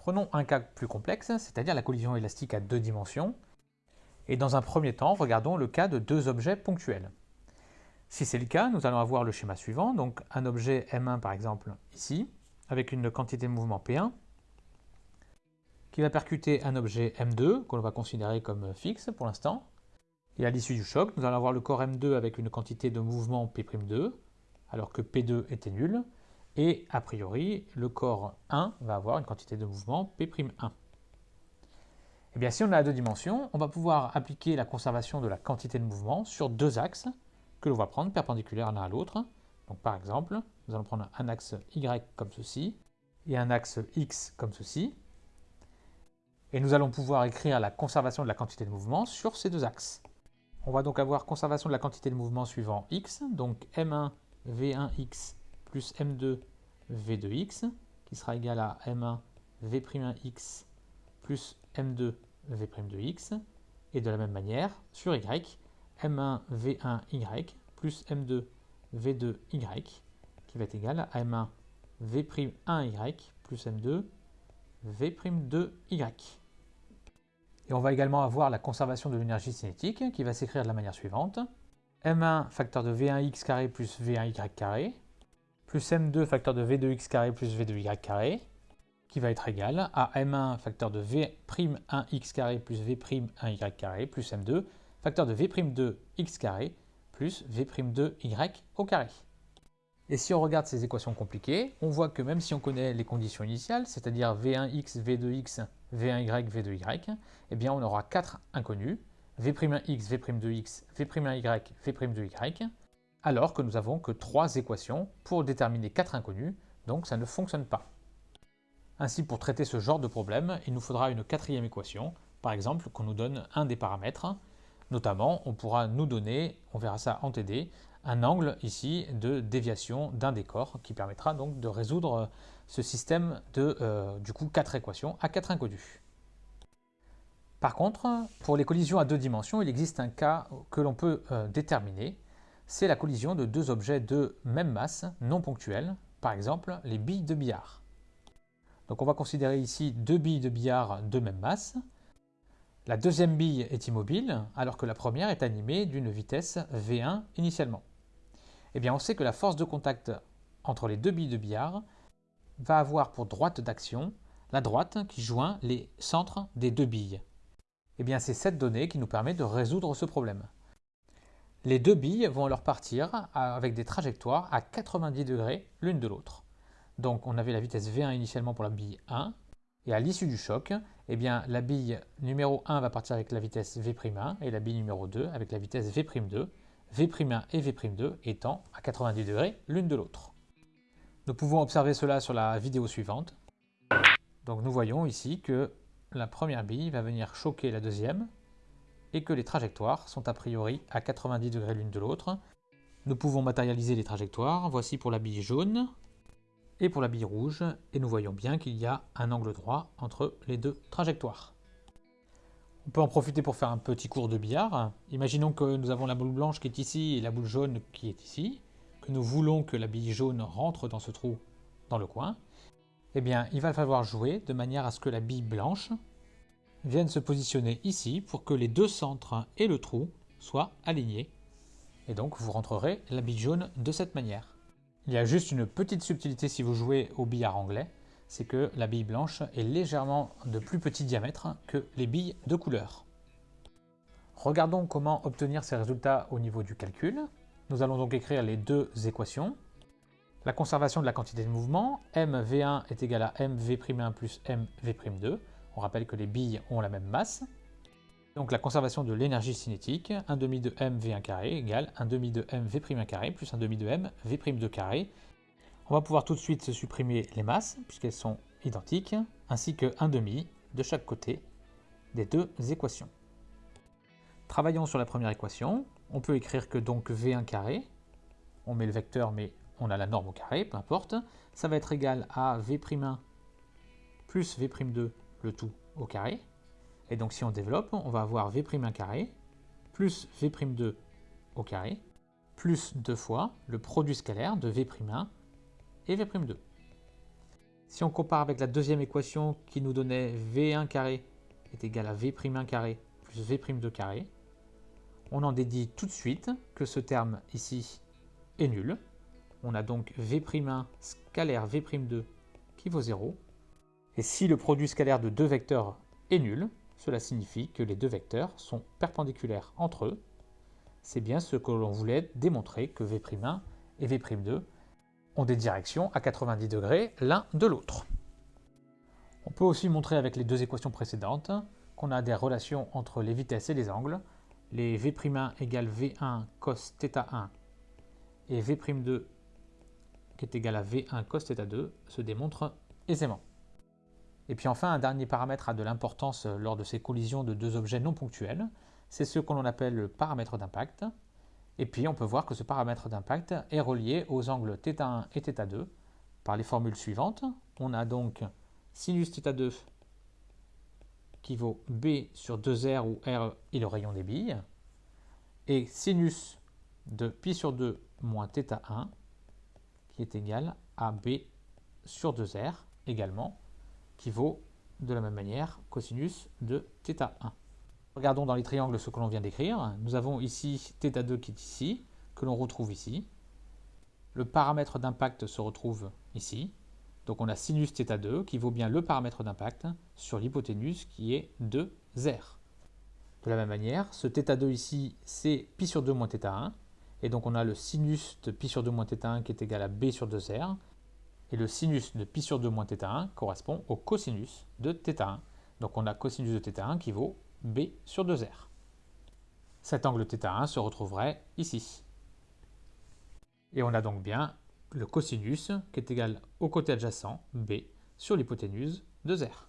Prenons un cas plus complexe, c'est-à-dire la collision élastique à deux dimensions. Et dans un premier temps, regardons le cas de deux objets ponctuels. Si c'est le cas, nous allons avoir le schéma suivant, donc un objet M1 par exemple ici, avec une quantité de mouvement P1, qui va percuter un objet M2, que l'on va considérer comme fixe pour l'instant. Et à l'issue du choc, nous allons avoir le corps M2 avec une quantité de mouvement P'2, alors que P2 était nul, et a priori, le corps 1 va avoir une quantité de mouvement P'1. Et eh bien, si on a deux dimensions, on va pouvoir appliquer la conservation de la quantité de mouvement sur deux axes que l'on va prendre perpendiculaires l'un à l'autre. Donc par exemple, nous allons prendre un axe Y comme ceci et un axe X comme ceci. Et nous allons pouvoir écrire la conservation de la quantité de mouvement sur ces deux axes. On va donc avoir conservation de la quantité de mouvement suivant X, donc M1 V1X plus M2 V2X, qui sera égal à M1 V'1X plus M2 V'2X, et de la même manière, sur Y, M1 V1Y plus M2 V2Y, qui va être égal à M1 V'1Y plus M2 V'2Y. Et on va également avoir la conservation de l'énergie cinétique, qui va s'écrire de la manière suivante. M1 facteur de V1x carré plus V1y carré, plus M2 facteur de V2x carré plus V2y carré, qui va être égal à m1 facteur de v'1x carré plus v'1y carré plus m2 facteur de v'2x carré plus v'2y au carré. Et si on regarde ces équations compliquées, on voit que même si on connaît les conditions initiales, c'est-à-dire v1x, v2x, v1y, v2y, eh bien on aura quatre inconnus, v'1x, v'2x, v'1y, v'2y, alors que nous avons que trois équations pour déterminer quatre inconnus, donc ça ne fonctionne pas. Ainsi, pour traiter ce genre de problème, il nous faudra une quatrième équation, par exemple, qu'on nous donne un des paramètres. Notamment, on pourra nous donner, on verra ça en TD, un angle ici de déviation d'un des corps qui permettra donc de résoudre ce système de, euh, quatre équations à quatre inconnus. Par contre, pour les collisions à deux dimensions, il existe un cas que l'on peut euh, déterminer. C'est la collision de deux objets de même masse, non ponctuels, par exemple les billes de billard. Donc on va considérer ici deux billes de billard de même masse. La deuxième bille est immobile, alors que la première est animée d'une vitesse V1 initialement. Eh bien on sait que la force de contact entre les deux billes de billard va avoir pour droite d'action la droite qui joint les centres des deux billes. Eh bien c'est cette donnée qui nous permet de résoudre ce problème. Les deux billes vont alors partir avec des trajectoires à 90 degrés l'une de l'autre. Donc on avait la vitesse V1 initialement pour la bille 1, et à l'issue du choc, eh bien, la bille numéro 1 va partir avec la vitesse V'1 et la bille numéro 2 avec la vitesse V'2, V'1 et V'2 étant à 90 degrés l'une de l'autre. Nous pouvons observer cela sur la vidéo suivante. Donc nous voyons ici que la première bille va venir choquer la deuxième et que les trajectoires sont a priori à 90 degrés l'une de l'autre. Nous pouvons matérialiser les trajectoires. Voici pour la bille jaune, et pour la bille rouge, et nous voyons bien qu'il y a un angle droit entre les deux trajectoires. On peut en profiter pour faire un petit cours de billard. Imaginons que nous avons la boule blanche qui est ici et la boule jaune qui est ici, que nous voulons que la bille jaune rentre dans ce trou dans le coin. Eh bien, il va falloir jouer de manière à ce que la bille blanche vienne se positionner ici pour que les deux centres et le trou soient alignés. Et donc, vous rentrerez la bille jaune de cette manière. Il y a juste une petite subtilité si vous jouez au billard anglais, c'est que la bille blanche est légèrement de plus petit diamètre que les billes de couleur. Regardons comment obtenir ces résultats au niveau du calcul. Nous allons donc écrire les deux équations. La conservation de la quantité de mouvement, mv1 est égal à mv'1 plus mv'2. On rappelle que les billes ont la même masse. Donc la conservation de l'énergie cinétique, 1 demi de m v1 carré égale 1 demi de m v'1 carré plus 1 demi de m v'2 carré. On va pouvoir tout de suite se supprimer les masses puisqu'elles sont identiques, ainsi que 1 demi de chaque côté des deux équations. Travaillons sur la première équation. On peut écrire que donc v1 carré, on met le vecteur mais on a la norme au carré, peu importe, ça va être égal à v'1 plus v'2 le tout au carré, et donc si on développe, on va avoir V'1 carré plus V'2 au carré plus deux fois le produit scalaire de V'1 et V'2. Si on compare avec la deuxième équation qui nous donnait V1 carré est égal à V'1 carré plus V'2 carré, on en dédie tout de suite que ce terme ici est nul. On a donc V'1 scalaire V'2 qui vaut 0. Et si le produit scalaire de deux vecteurs est nul, cela signifie que les deux vecteurs sont perpendiculaires entre eux. C'est bien ce que l'on voulait démontrer que V'1 et V'2 ont des directions à 90 degrés l'un de l'autre. On peut aussi montrer avec les deux équations précédentes qu'on a des relations entre les vitesses et les angles. Les V'1 égale V1 cos θ1 et V'2 qui est égal à V1 cos θ2 se démontrent aisément. Et puis enfin, un dernier paramètre a de l'importance lors de ces collisions de deux objets non ponctuels, c'est ce que l'on appelle le paramètre d'impact. Et puis on peut voir que ce paramètre d'impact est relié aux angles θ1 et θ2 par les formules suivantes. On a donc sinus θ2 qui vaut B sur 2R où R est le rayon des billes, et sinus de pi sur 2 moins θ1 qui est égal à B sur 2R également, qui vaut de la même manière cosinus de θ1. Regardons dans les triangles ce que l'on vient d'écrire. Nous avons ici θ2 qui est ici, que l'on retrouve ici. Le paramètre d'impact se retrouve ici. Donc on a sinus θ2 qui vaut bien le paramètre d'impact sur l'hypoténuse qui est 2R. De la même manière, ce θ2 ici, c'est pi sur 2 moins θ1. Et donc on a le sinus de pi sur 2 moins θ1 qui est égal à b sur 2R. Et le sinus de pi sur 2 moins θ1 correspond au cosinus de θ1. Donc on a cosinus de θ1 qui vaut B sur 2R. Cet angle θ1 se retrouverait ici. Et on a donc bien le cosinus qui est égal au côté adjacent B sur l'hypoténuse de R.